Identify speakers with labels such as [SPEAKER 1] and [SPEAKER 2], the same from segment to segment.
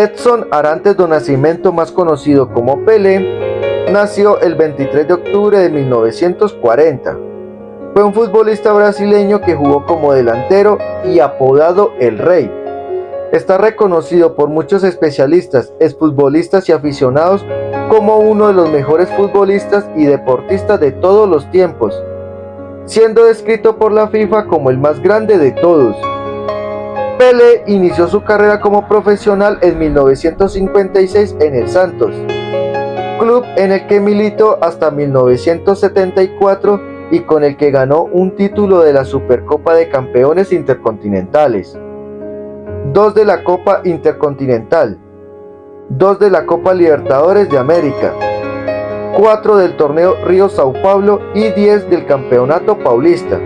[SPEAKER 1] Edson Arantes do Nascimento, más conocido como Pelé, nació el 23 de octubre de 1940. Fue un futbolista brasileño que jugó como delantero y apodado El Rey. Está reconocido por muchos especialistas, exfutbolistas y aficionados como uno de los mejores futbolistas y deportistas de todos los tiempos, siendo descrito por la FIFA como el más grande de todos. Pele inició su carrera como profesional en 1956 en el Santos, club en el que militó hasta 1974 y con el que ganó un título de la Supercopa de Campeones Intercontinentales, dos de la Copa Intercontinental, dos de la Copa Libertadores de América, cuatro del torneo Río Sao Paulo y 10 del Campeonato Paulista.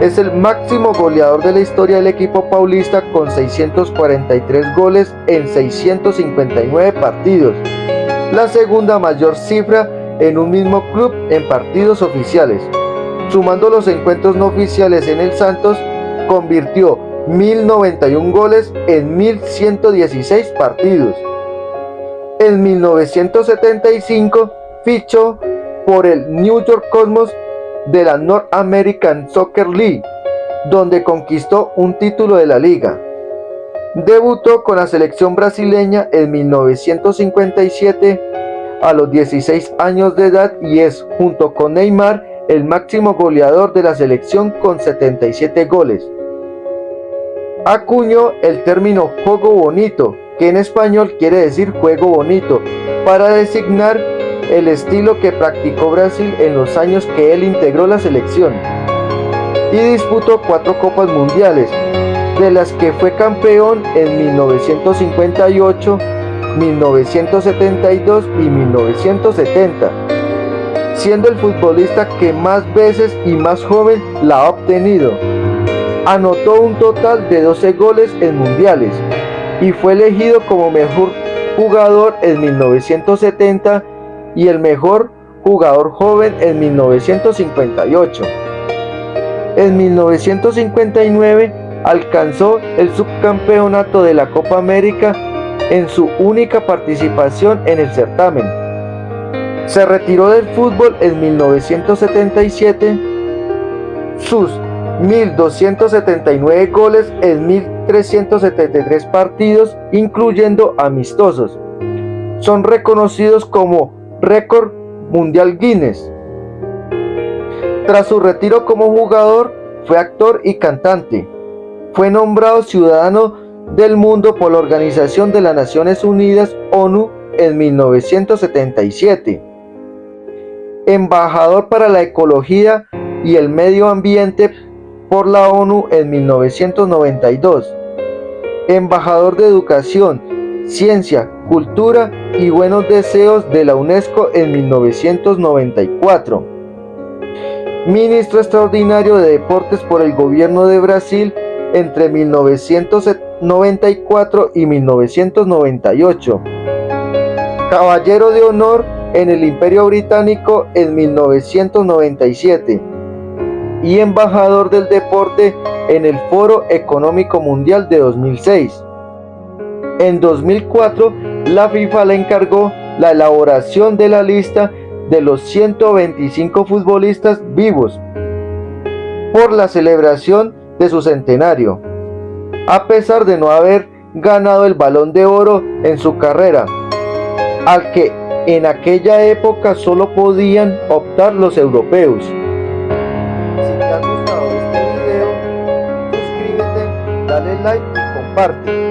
[SPEAKER 1] Es el máximo goleador de la historia del equipo paulista con 643 goles en 659 partidos, la segunda mayor cifra en un mismo club en partidos oficiales. Sumando los encuentros no oficiales en el Santos, convirtió 1091 goles en 1116 partidos. En 1975 fichó por el New York Cosmos de la North American Soccer League, donde conquistó un título de la liga. Debutó con la selección brasileña en 1957 a los 16 años de edad y es, junto con Neymar, el máximo goleador de la selección con 77 goles. Acuñó el término juego bonito, que en español quiere decir juego bonito, para designar el estilo que practicó Brasil en los años que él integró la selección y disputó cuatro copas mundiales, de las que fue campeón en 1958, 1972 y 1970, siendo el futbolista que más veces y más joven la ha obtenido. Anotó un total de 12 goles en mundiales y fue elegido como mejor jugador en 1970 y el mejor jugador joven en 1958. En 1959 alcanzó el subcampeonato de la Copa América en su única participación en el certamen. Se retiró del fútbol en 1977. Sus 1.279 goles en 1.373 partidos, incluyendo amistosos, son reconocidos como récord mundial Guinness. Tras su retiro como jugador, fue actor y cantante. Fue nombrado ciudadano del mundo por la Organización de las Naciones Unidas, ONU, en 1977. Embajador para la Ecología y el Medio Ambiente por la ONU en 1992. Embajador de Educación, Ciencia, Cultura y Buenos Deseos de la UNESCO en 1994. Ministro extraordinario de Deportes por el Gobierno de Brasil entre 1994 y 1998. Caballero de Honor en el Imperio Británico en 1997 y embajador del deporte en el Foro Económico Mundial de 2006. En 2004, la FIFA le encargó la elaboración de la lista de los 125 futbolistas vivos por la celebración de su centenario, a pesar de no haber ganado el balón de oro en su carrera, al que en aquella época solo podían optar los europeos. Si te ha gustado este video, suscríbete, dale like y comparte.